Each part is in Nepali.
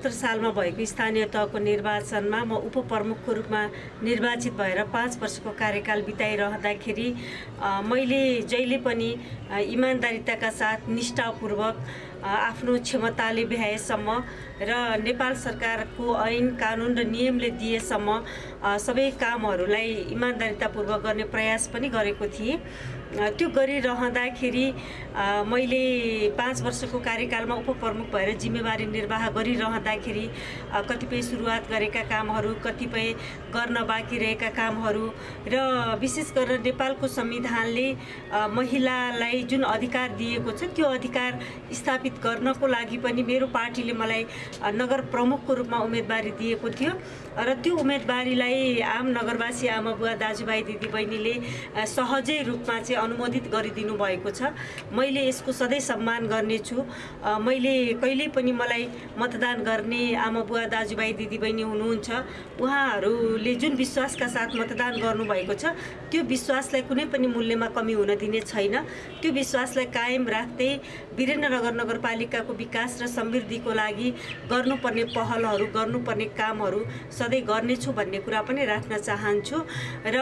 चौहत्तर सालमा भएको स्थानीय तहको निर्वाचनमा म उपप्रमुखको रूपमा निर्वाचित भएर पाँच वर्षको कार्यकाल बिताइरहँदाखेरि मैले जहिले पनि इमान्दारिताका साथ निष्ठापूर्वक आफ्नो क्षमताले भ्याएसम्म र नेपाल सरकारको ऐन कानुन र नियमले दिएसम्म सबै कामहरूलाई इमान्दारितापूर्वक गर्ने प्रयास पनि गरेको थिएँ। त्यो गरिरहँदाखेरि मैले पाँच वर्षको कार्यकालमा उपप्रमुख भएर जिम्मेवारी निर्वाह गरिरहँदाखेरि कतिपय सुरुवात गरेका कामहरू कतिपय गर्न बाँकी रहेका कामहरू र विशेष गरेर नेपालको संविधानले महिलालाई जुन अधिकार दिएको छ त्यो अधिकार स्थापित गर्नको लागि पनि मेरो पार्टीले मलाई नगर प्रमुखको रूपमा उम्मेदवारी दिएको थियो। र त्यो उम्मेदवारीलाई आम नगरवासी आमा बुवा दाजुभाइ दिदीबहिनीले सहजै रूपमा चाहिँ अनुमोदित गरिदिनु भएको छ। मैले यसको सधैँ सम्मान गर्नेछु। मैले कहिल्यै पनि मलाई मतदान गर्ने आमा बुवा दाजुभाइ दिदीबहिनी हुनुहुन्छ। उहाँहरूले जुन विश्वासका साथ मतदान गर्नुभएको छ त्यो विश्वासलाई कुनै पनि मूल्यमा कमी हुन दिने छैन। त्यो विश्वासलाई कायम राख्दै वीरेन्द्रनगर नगरपालिकाको विकास र समृद्धिको लागि गर्नुपर्ने पहलहरू गर्नुपर्ने कामहरू सधैँ गर्नेछु भन्ने कुरा पनि राख्न चाहन्छु। र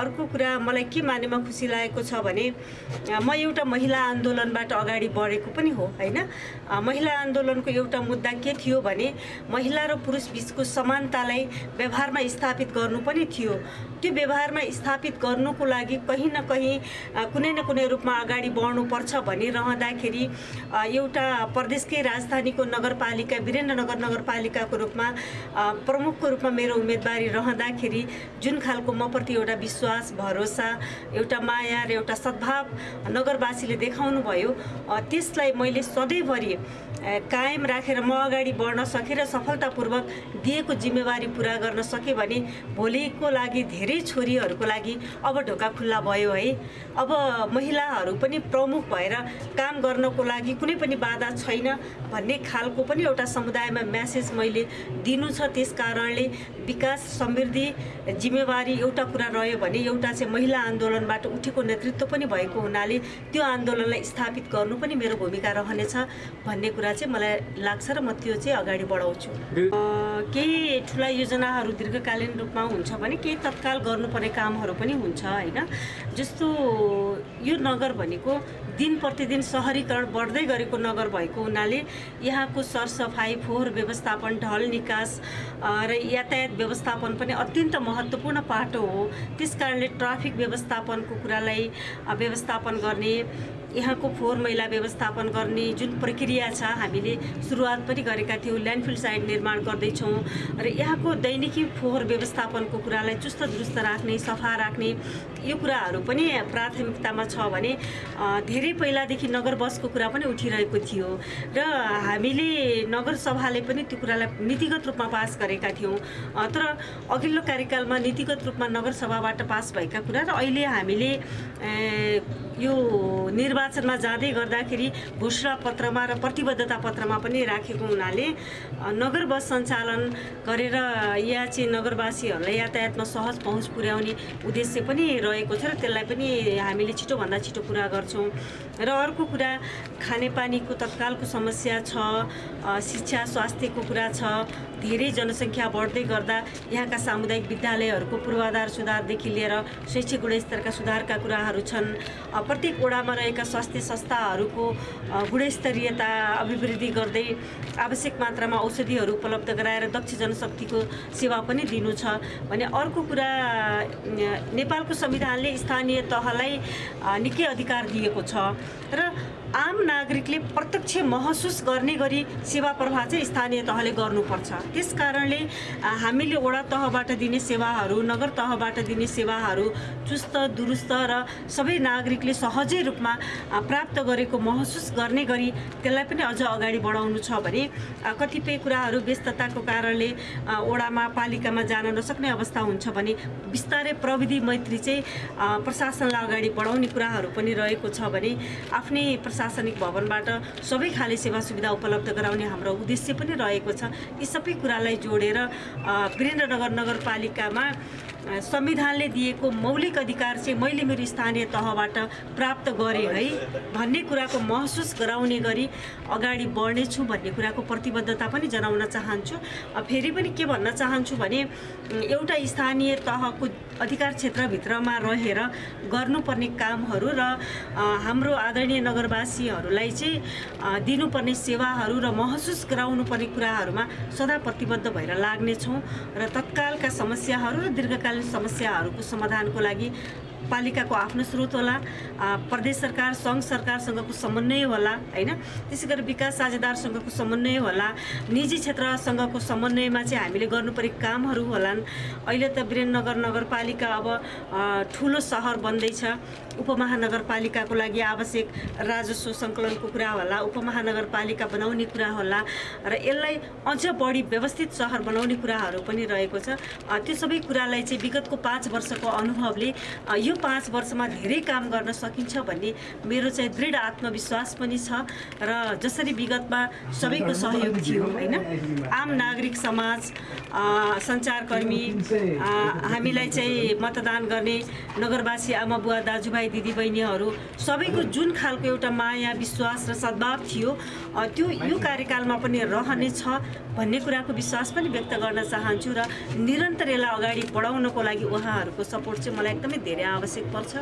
अर्को कुरा मलाई के मानेमा खुसी लागेको छ भने म एउटा महिला आन्दोलनबाट अगाडि बढेको पनि हो होइन? महिला आन्दोलनको एउटा मुद्दा के थियो भने महिला र पुरुष बिचको समानतालाई व्यवहारमा स्थापित गर्नु पनि थियो। त्यो व्यवहारमा स्थापित गर्नुको लागि कहीँ न कहीँ कुनै न कुनै रूपमा अगाडि बढ्नुपर्छ भनिरहँदाखेरि एउटा प्रदेशकै राजधानीको नगरपालिका वीरेन्द्रनगर नगरपालिकाको रूपमा प्रमुखको रूपमा मेरो उम्मेदवारी रहँदाखेरि जुन खालको मप्रति एउटा विश्वास भरोसा एउटा माया र एउटा सद्भाव नगरवासीले देखाउनु भयो अ, त्यसलाई मैले सधैँभरि कायम राखेर म अगाडि बढ्न सकेँ र सफलतापूर्वक दिएको जिम्मेवारी पुरा गर्न सकेँ भने भोलिको लागि धेरै छोरीहरूको लागि अब ढोका खुल्ला भयो है। अब महिलाहरू पनि प्रमुख भएर काम गर्नको लागि कुनै पनि बाधा छैन भन्ने खालको पनि एउटा समुदायमा म्यासेज मैले दिनु छ त्यस कारणले विकास समृद्धि जिम्मेवारी एउटा कुरा रह्यो भने एउटा चाहिँ महिला आन्दोलनबाट उठेको नेतृत्व पनि भएको हुनाले त्यो आन्दोलनलाई स्थापित गर्नु पनि मेरो भूमिका रहनेछ भन्ने कुरा चाहिँ मलाई लाग्छ र म त्यो चाहिँ अगाडि बढाउँछु। केही ठुला योजनाहरू दीर्घकालीन रूपमा हुन्छ भने केही तत्काल गर्नुपर्ने कामहरू पनि हुन्छ होइन? जस्तो यो नगर भनेको दिन प्रतिदिन सहरीकरण बढ्दै गरेको नगर भएको हुनाले यहाँको सरसफाइ फोहोर व्यवस्थापन ढल निकास र यातायात व्यवस्थापन पनि अत्यन्त महत्त्वपूर्ण पाटो हो। त्यस कारणले ट्राफिक व्यवस्थापनको कुरालाई व्यवस्थापन गर्ने यहाँको फोहोर मैला व्यवस्थापन गर्ने जुन प्रक्रिया छ हामीले सुरुवात पनि गरेका थियौँ ल्यान्डफिल साइड निर्माण गर्दैछौँ। र यहाँको दैनिकी फोहोर व्यवस्थापनको कुरालाई चुस्त दुरुस्त राख्ने सफा राख्ने यो कुराहरू पनि प्राथमिकतामा छ भने धेरै पहिलादेखि नगर बसको कुरा पनि उठिरहेको थियो। र हामीले नगरसभाले पनि त्यो कुरालाई नीतिगत रूपमा पास गरेका थियौँ। तर अघिल्लो कार्यकालमा नीतिगत रूपमा नगरसभाबाट पास भएका कुरा र अहिले हामीले यो निर्वाचनमा जाँदै गर्दाखेरि घोषणा पत्रमा र प्रतिबद्धता पत्रमा पनि राखेको हुनाले नगर बस सञ्चालन गरेर या चाहिँ नगरवासीहरूलाई यातायातमा सहज पहुँच पुर्याउने उद्देश्य पनि रहेको छ र त्यसलाई पनि हामीले छिटोभन्दा छिटो पुरा गर्छौँ। र अर्को कुरा खानेपानीको तत्कालको समस्या छ शिक्षा स्वास्थ्यको कुरा छ। धेरै जनसङ्ख्या बढ्दै गर्दा यहाँका सामुदायिक विद्यालयहरूको पूर्वाधार सुधारदेखि लिएर शैक्षिक गुणस्तरका सुधारका कुराहरू छन्। प्रत्येक वडामा रहेका स्वास्थ्य संस्थाहरूको गुणस्तरीयता अभिवृद्धि गर्दै आवश्यक मात्रामा औषधिहरू उपलब्ध गराएर दक्ष जनशक्तिको सेवा पनि दिनु छ। भने अर्को कुरा नेपालको संविधानले स्थानीय तहलाई निकै अधिकार दिएको छ। र आम नागरिकले प्रत्यक्ष महसुस गर्ने गरी सेवा प्रवाह चाहिँ स्थानीय तहले गर्नुपर्छ। त्यस कारणले हामीले वडा तहबाट दिने सेवाहरू नगर तहबाट दिने सेवाहरू चुस्त दुरुस्त र सबै नागरिकले सहजै रूपमा प्राप्त गरेको महसुस गर्ने गरी त्यसलाई पनि अझ अगाडि बढाउनु छ भने कतिपय कुराहरू व्यस्तताको कारणले वडामा पालिकामा जान नसक्ने अवस्था हुन्छ भने बिस्तारै प्रविधि मैत्री चाहिँ प्रशासनलाई अगाडि बढाउने कुराहरू पनि रहेको छ भने आफ्नै प्रशासनिक भवनबाट सबै खाले सेवा सुविधा उपलब्ध गराउने हाम्रो उद्देश्य पनि रहेको छ। यी सबै कुरालाई जोडेर वीरेन्द्रनगर नगरपालिकामा संविधानले दिएको मौलिक अधिकार चाहिँ मैले मेरो स्थानीय तहबाट प्राप्त गरेँ है। भन्ने कुराको महसुस गराउने गरी अगाडि बढ्नेछु भन्ने कुराको प्रतिबद्धता पनि जनाउन चाहन्छु। फेरि पनि के भन्न चाहन्छु भने एउटा स्थानीय तहको अधिकार क्षेत्रभित्रमा रहेर गर्नुपर्ने कामहरू र हाम्रो आदरणीय नगरवासीहरूलाई चाहिँ दिनुपर्ने सेवाहरू र महसुस गराउनुपर्ने कुराहरूमा सदा प्रतिबद्ध भएर लाग्नेछौँ र तत्कालका समस्याहरू र दीर्घकालीन समस्याहरूको समाधानको लागि पालिकाको आफ्नो स्रोत होला प्रदेश सरकार सङ्घ सरकारसँगको समन्वय होला होइन? त्यसै गरी विकास साझेदारसँगको समन्वय होला निजी क्षेत्रसँगको समन्वयमा चाहिँ हामीले गर्नुपरेको कामहरू होलान्। अहिले त वीरेन्द्रनगर नगरपालिका अब ठुलो सहर बन्दैछ। उपमहानगरपालिकाको लागि आवश्यक राजस्व सङ्कलनको कुरा होला उपमहानगरपालिका बनाउने कुरा होला र यसलाई अझ बढी व्यवस्थित सहर बनाउने कुराहरू पनि रहेको छ। त्यो सबै कुरालाई चाहिँ विगतको पाँच वर्षको अनुभवले यो पाँच वर्षमा धेरै काम गर्न सकिन्छ भन्ने मेरो चाहिँ दृढ आत्मविश्वास पनि छ र जसरी विगतमा सबैको सहयोग थियो होइन? आम नागरिक समाज सञ्चारकर्मी हामीलाई चाहिँ मतदान गर्ने नगरवासी आमा बुवा दाजुभाइ दिदीबहिनीहरू सबैको जुन खालको एउटा माया विश्वास र सद्भाव थियो त्यो यो कार्यकालमा पनि रहनेछ भन्ने कुराको विश्वास पनि व्यक्त गर्न चाहन्छु र निरन्तर यसलाई अगाडि बढाउनको लागि उहाँहरूको सपोर्ट चाहिँ मलाई एकदमै धेरै आवश्यक पर्छ।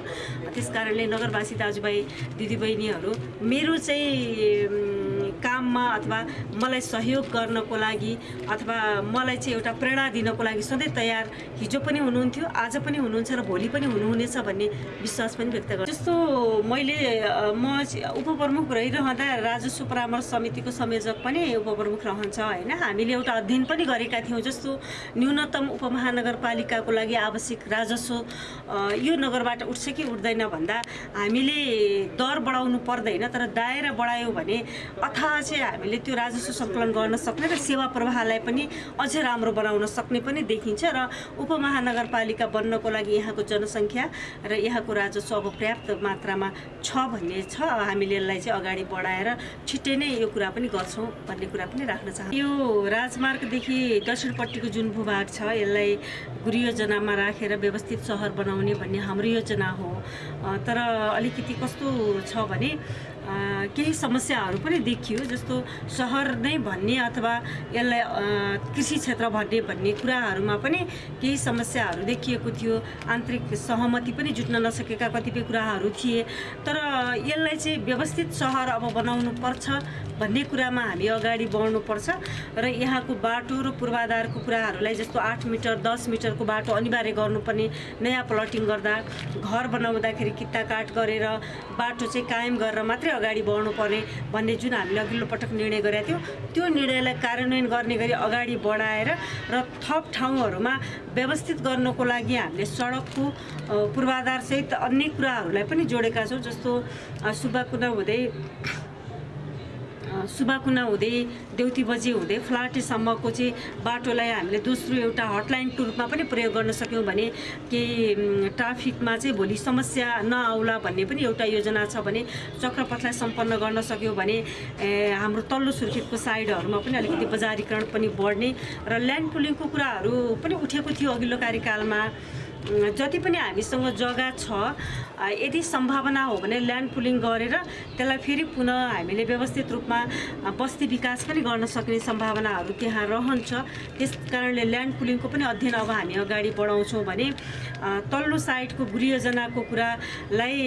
त्यस कारणले नगरवासी दाजुभाइ दिदीबहिनीहरू मेरो चाहिँ काममा अथवा मलाई सहयोग गर्नको लागि अथवा मलाई चाहिँ एउटा प्रेरणा दिनको लागि सधैँ तयार हिजो पनि हुनुहुन्थ्यो आज पनि हुनुहुन्छ र भोलि पनि हुनुहुनेछ भन्ने विश्वास पनि व्यक्त गर्छु। जस्तो मैले म उपप्रमुख रहिरहँदा राजस्व परामर्श समितिको संयोजक पनि उपप्रमुख रहन्छ होइन? हामीले एउटा अध्ययन पनि गरेका थियौँ जस्तो न्यूनतम उपमहानगरपालिकाको लागि आवश्यक राजस्व यो नगरबाट उठ्छ कि उठ्दैन भन्दा हामीले दर बढाउनु पर्दैन तर दायरा बढायौँ भने अथाह चाहिँ हामीले त्यो राजस्व सङ्कलन गर्न सक्ने र सेवा प्रवाहलाई पनि अझै राम्रो बनाउन सक्ने पनि देखिन्छ र उपमहानगरपालिका बन्नको लागि यहाँको जनसङ्ख्या र यहाँको राजस्व अब पर्याप्त मात्रामा छ भन्ने छ। हामीले यसलाई चाहिँ अगाडि बढाएर छिट्टै नै यो कुरा पनि गर्छौँ भन्ने कुरा पनि राख्न चाहन्छु। यो राजमार्गदेखि दक्षिणपट्टिको जुन भूभाग छ यसलाई गृह योजनामा राखेर व्यवस्थित सहर बनाउने भन्ने हाम्रो योजना हो। तर अलिकति कस्तो छ भने केही समस्याहरू पनि देखियो जस्तो सहर नै भन्ने अथवा यसलाई कृषि क्षेत्र भन्ने भन्ने कुराहरूमा पनि केही समस्याहरू देखिएको थियो। आन्तरिक सहमति पनि जुट्न नसकेका कतिपय कुराहरू थिए। तर यसलाई चाहिँ व्यवस्थित सहर अब बनाउनु पर्छ भन्ने कुरामा हामी अगाडि बढ्नुपर्छ र यहाँको बाटो र पूर्वाधारको कुराहरूलाई जस्तो आठ मिटर दस मिटरको बाटो अनिवार्य गर्नुपर्ने नयाँ प्लटिङ गर्दा घर बनाउँदाखेरि किता काट गरेर बाटो चाहिँ कायम गरेर मात्रै अगाडि बढ्नुपर्ने भन्ने जुन हामीले अघिल्लो पटक निर्णय गरेका थियौँ त्यो निर्णयलाई कार्यान्वयन गर्ने गरी अगाडि बढाएर र थप ठाउँहरूमा व्यवस्थित गर्नको लागि हामीले सडकको पूर्वाधारसहित अन्य कुराहरूलाई पनि जोडेका छौँ जस्तो अ, सुब्बाकुना हुँदै सुबाकुना हुँदै देउती बजी हुँदै फ्लाटेसम्मको चाहिँ बाटोलाई हामीले दोस्रो एउटा हटलाइनको रूपमा पनि प्रयोग गर्न सक्यौँ भने केही ट्राफिकमा चाहिँ भोलि समस्या नआउला भन्ने पनि एउटा योजना छ भने चक्रपथलाई सम्पन्न गर्न सक्यौँ भने हाम्रो तल्लो सुर्खेतको साइडहरूमा पनि अलिकति बजारीकरण पनि बढ्ने र ल्यान्ड पुलिङको कुराहरू पनि उठेको थियो अघिल्लो कार्यकालमा। जति पनि हामीसँग जग्गा छ यदि सम्भावना हो भने ल्यान्ड पुलिङ गरेर त्यसलाई फेरि पुनः हामीले व्यवस्थित रूपमा बस्ती विकास पनि गर्न सक्ने सम्भावनाहरू त्यहाँ रहन्छ। त्यस कारणले ल्यान्ड पुलिङको पनि अध्ययन अब हामी अगाडि बढाउँछौँ भने तल्लो साइडको गृह योजनाको कुरालाई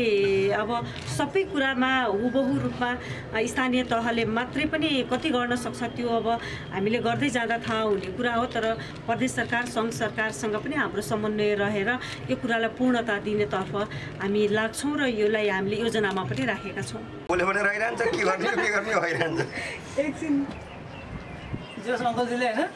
अब सबै कुरामा हुबहु रूपमा स्थानीय तहले मात्रै पनि कति गर्न सक्छ त्यो अब हामीले गर्दै जाँदा थाहा हुने कुरा हो तर प्रदेश सरकार सङ्घ सरकारसँग पनि हाम्रो समन्वय रहेर यो कुरालाई पूर्णता दिनेतर्फ हामी लाग्छौँ र यसलाई हामीले योजनामा पनि राखेका छौँ। बोल्यो भने रहिरहन्छ के गर्ने के गर्ने भइरहन्छ। एकछिन। जोस अङ्कलजीले होइन?